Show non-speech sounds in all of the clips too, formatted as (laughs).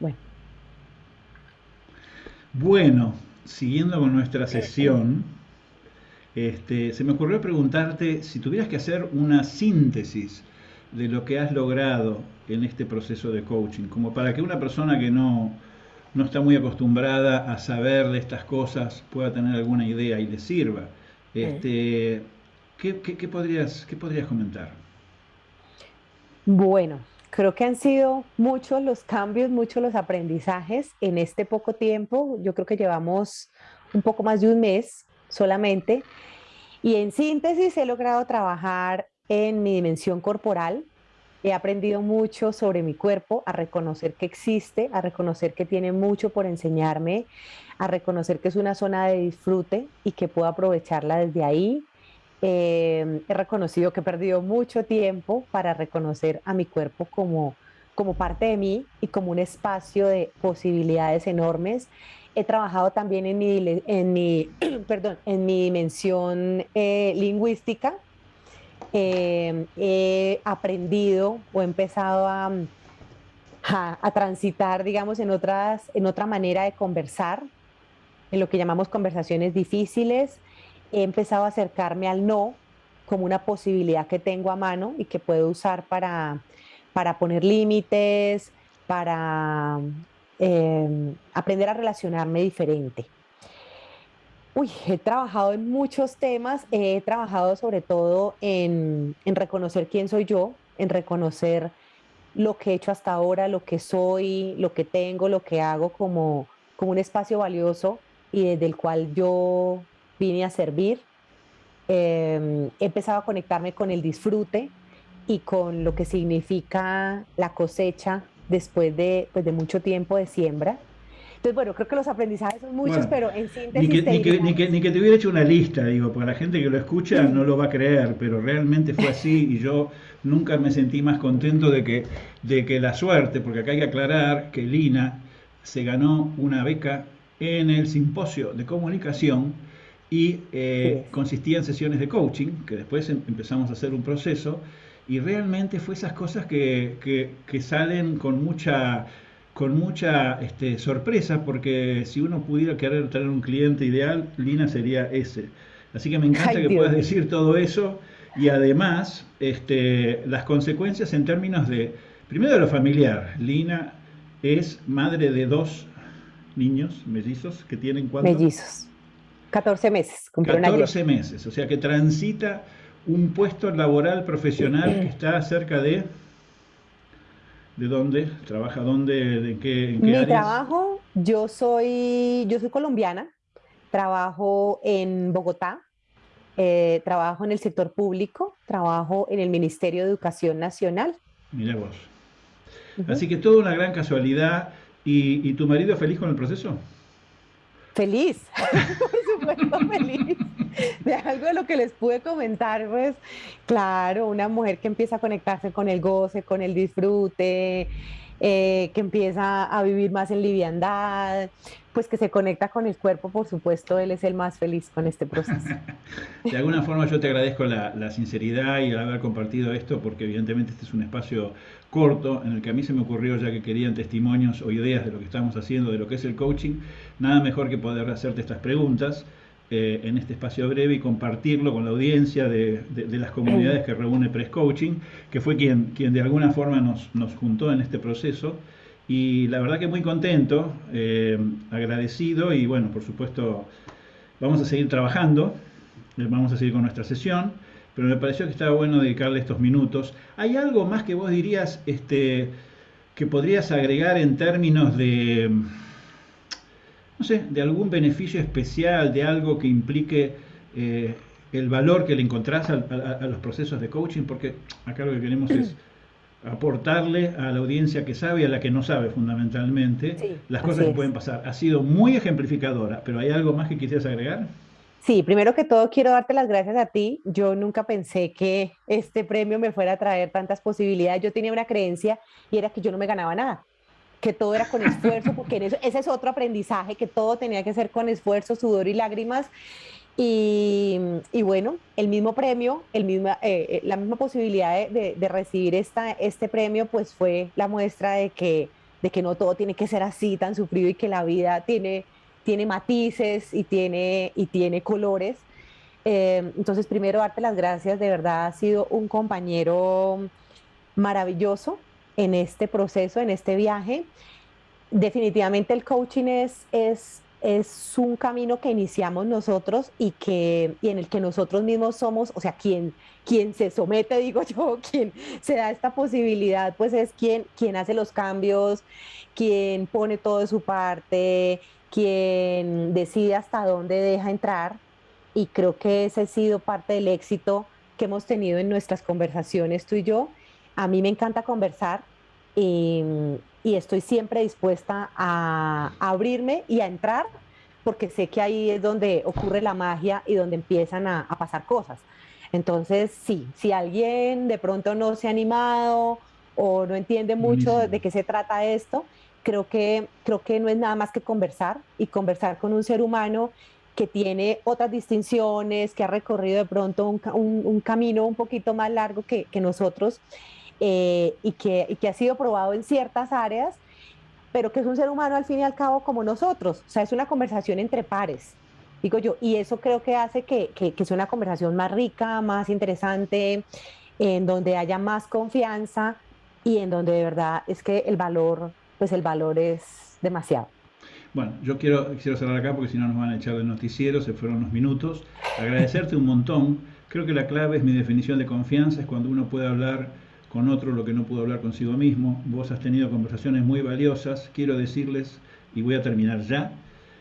Bueno. Bueno, siguiendo con nuestra sesión, este, se me ocurrió preguntarte si tuvieras que hacer una síntesis de lo que has logrado en este proceso de coaching, como para que una persona que no, no está muy acostumbrada a saber de estas cosas pueda tener alguna idea y le sirva. Este, ¿qué, qué, qué podrías, ¿Qué podrías comentar? Bueno, creo que han sido muchos los cambios, muchos los aprendizajes en este poco tiempo. Yo creo que llevamos un poco más de un mes solamente. Y en síntesis he logrado trabajar en mi dimensión corporal. He aprendido mucho sobre mi cuerpo, a reconocer que existe, a reconocer que tiene mucho por enseñarme, a reconocer que es una zona de disfrute y que puedo aprovecharla desde ahí. Eh, he reconocido que he perdido mucho tiempo para reconocer a mi cuerpo como, como parte de mí y como un espacio de posibilidades enormes. He trabajado también en mi, en mi, (clears throat) perdón, en mi dimensión eh, lingüística. Eh, he aprendido o he empezado a, a, transitar, digamos, en, otras, en otra manera de conversar, en lo que llamamos conversaciones difíciles. He empezado a acercarme al no como una posibilidad que tengo a mano y que puedo usar para, para poner límites, para Em, aprender a relacionarme diferente. Uy, he trabajado en muchos temas, he trabajado sobre todo en, en, reconocer quién soy yo, en reconocer lo que he hecho hasta ahora, lo que soy, lo que tengo, lo que hago como, como un espacio valioso y desde el cual yo vine a servir. Em, he empezado a conectarme con el disfrute y con lo que significa la cosecha después de, pues, de mucho tiempo de siembra. Entonces, bueno, creo que los aprendizajes son muchos, pero en síntesis... Ni que, ni, que, ni, que, ni que, te hubiera hecho una lista, digo, para la gente que lo escucha no lo va a creer, pero realmente fue así y yo nunca me sentí más contento de que, de que la suerte, porque acá hay que aclarar que Lina se ganó una beca en el simposio de comunicación y eh, consistía en sesiones de coaching, que después em, empezamos a hacer un proceso y realmente fue esas cosas que, que, salen con mucha con mucha este, sorpresa, porque si uno pudiera querer tener un cliente ideal, Lina sería ese. Así que me encanta que puedas decir todo eso y además este, las consecuencias en términos de, primero de lo familiar. Lina es madre de dos niños mellizos que tienen cuánto? Mellizos. 14 meses. 14 meses, o sea que transita un puesto laboral profesional que está cerca de... ¿De dónde? ¿Trabaja dónde? ¿De qué, en qué Mi trabajo, yo soy, yo soy colombiana, trabajo en Bogotá, eh, trabajo en el sector público, trabajo en el Ministerio de Educación Nacional. Mira vos. Así que toda una gran casualidad. ¿Y, ¿Y, tu marido feliz con el proceso? Feliz, (laughs) por supuesto feliz. (laughs) de algo de lo que les pude comentar, pues claro, una mujer que empieza a conectarse con el goce, con el disfrute, eh, que empieza a vivir más en liviandad, pues que se conecta con el cuerpo, por supuesto, él es el más feliz con este proceso. (laughs) de alguna forma yo te agradezco la, la, sinceridad y el haber compartido esto, porque evidentemente este es un espacio corto en el que a mí se me ocurrió, ya que querían testimonios o ideas de lo que estamos haciendo, de lo que es el coaching, nada mejor que poder hacerte estas preguntas. Eh, en este espacio breve y compartirlo con la audiencia de, las comunidades que reúne Press Coaching, que fue quien, quien de alguna forma nos, nos juntó en este proceso. Y la verdad que muy contento, eh, agradecido y bueno, por supuesto vamos a seguir trabajando, eh, vamos a seguir con nuestra sesión, pero me pareció que estaba bueno dedicarle estos minutos. ¿Hay algo más que vos dirías este, que podrías agregar en términos de no sé, de algún beneficio especial, de algo que implique eh, el valor que le encontrás a, los procesos de coaching, porque acá lo que queremos es aportarle a la audiencia que sabe y a la que no sabe fundamentalmente las cosas que pueden pasar. Ha sido muy ejemplificadora, pero ¿hay algo más que quisieras agregar? Sí, primero que todo quiero darte las gracias a ti. Yo nunca pensé que este premio me fuera a traer tantas posibilidades. Yo tenía una creencia y era que yo no me ganaba nada que todo era con esfuerzo, porque ese es otro aprendizaje, que todo tenía que ser con esfuerzo, sudor y lágrimas. Y, bueno, el mismo premio, el misma, eh, eh, la misma posibilidad de, recibir esta, este premio, pues fue la muestra de que de que no todo tiene que ser así, tan sufrido y que la vida tiene, tiene matices y tiene, y tiene colores. Eh, entonces, primero, darte las gracias, de verdad, has sido un compañero maravilloso en este proceso, en este viaje. Definitivamente el coaching es, es, es un camino que iniciamos nosotros y, que, y en el que nosotros mismos somos, o sea, quien, quien se somete, digo yo, (laughs) quien se da esta posibilidad, pues es quien, quien hace los cambios, quien pone todo de su parte, quien decide hasta dónde deja entrar. Y creo que ese ha sido parte del éxito que hemos tenido en nuestras conversaciones tú y yo. A mí me encanta conversar y, y estoy siempre dispuesta a, a abrirme y a entrar porque sé que ahí es donde ocurre la magia y donde empiezan a, a pasar cosas. Entonces, sí, si alguien de pronto no se ha animado o no entiende mucho Buenísimo. de qué se trata esto, creo que, creo que no es nada más que conversar y conversar con un ser humano que tiene otras distinciones, que ha recorrido de pronto un, ca- un- un camino un poquito más largo que, que nosotros eh, y, que, y que ha sido probado en ciertas áreas, pero que es un ser humano al fin y al cabo como nosotros. O sea, es una conversación entre pares, digo yo, y eso creo que hace que, que, que sea una conversación más rica, más interesante, en donde haya más confianza y en donde de verdad es que el valor, pues el valor es demasiado. Bueno, yo quiero, quiero cerrar acá porque si no nos van a echar del noticiero, se fueron unos minutos. Agradecerte un montón. Creo que la clave es mi definición de confianza, es cuando uno puede hablar con otro lo que no pudo hablar consigo mismo. Vos has tenido conversaciones muy valiosas. Quiero decirles, y voy a terminar ya,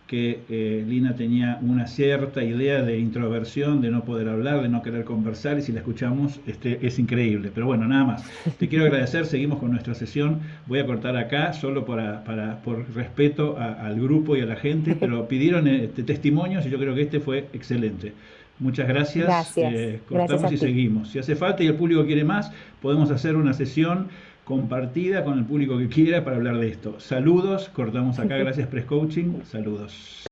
que eh, Lina tenía una cierta idea de introversión, de no poder hablar, de no querer conversar, y si la escuchamos este, es increíble. Pero bueno, nada más. Te quiero agradecer, seguimos con nuestra sesión. Voy a cortar acá, solo para, para- por respeto al grupo y a la gente, pero pidieron eh, testimonios y yo creo que este fue excelente. Muchas gracias. Gracias. Eh, cortamos y seguimos. Si hace falta y el público quiere más, podemos hacer una sesión compartida con el público que quiera para hablar de esto. Saludos, cortamos acá. (laughs) Gracias, Press Coaching. Saludos.